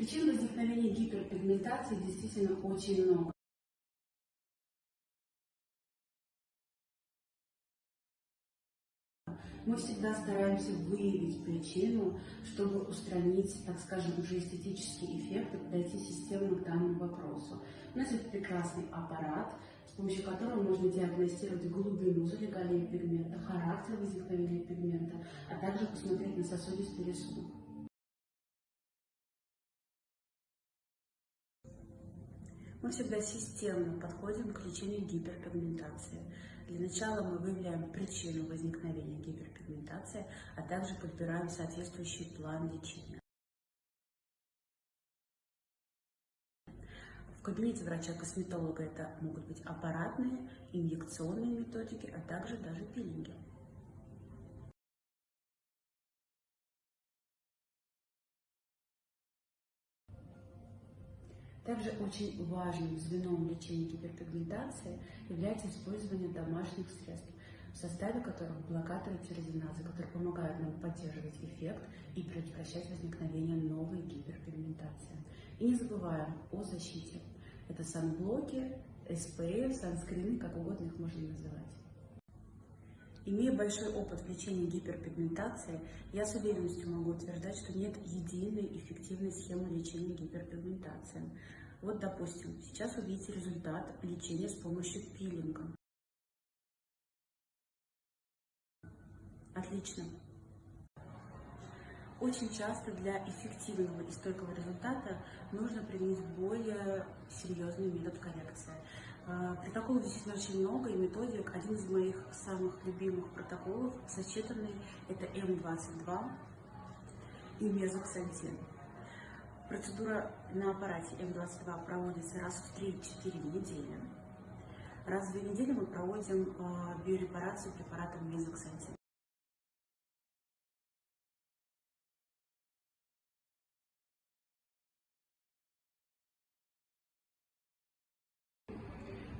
Причин возникновения гиперпигментации действительно очень много. Мы всегда стараемся выявить причину, чтобы устранить, так скажем, уже эстетический эффект и подойти системно к данному вопросу. У нас есть прекрасный аппарат, с помощью которого можно диагностировать глубину залегания пигмента, характер возникновения пигмента, а также посмотреть на сосудистый рисунок. Мы всегда системно подходим к лечению гиперпигментации. Для начала мы выявляем причину возникновения гиперпигментации, а также подбираем соответствующий план лечения. В кабинете врача-косметолога это могут быть аппаратные, инъекционные методики, а также даже пилинги. Также очень важным звеном лечения гиперпигментации является использование домашних средств, в составе которых блокаторы тирозиназы, которые помогают нам поддерживать эффект и предотвращать возникновение новой гиперпигментации. И не забываем о защите. Это санблоки, SPF, санскрины, как угодно их можно называть. Имея большой опыт в лечении гиперпигментации, я с уверенностью могу утверждать, что нет единой эффективной схемы лечения гиперпигментации. Вот, допустим, сейчас вы видите результат лечения с помощью пилинга. Отлично. Очень часто для эффективного и стойкого результата нужно применить более серьезный метод коррекции. А, протоколов действительно очень много и методик. Один из моих самых любимых протоколов, сочетанный, это М22 и мезоксантин. Процедура на аппарате М22 проводится раз в 3-4 недели. Раз в две недели мы проводим а, биорепарацию препаратом мезоксантин.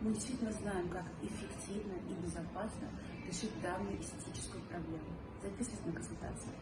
Мы действительно знаем, как эффективно и безопасно решить данную эстетическую проблему. Записывайтесь на консультацию.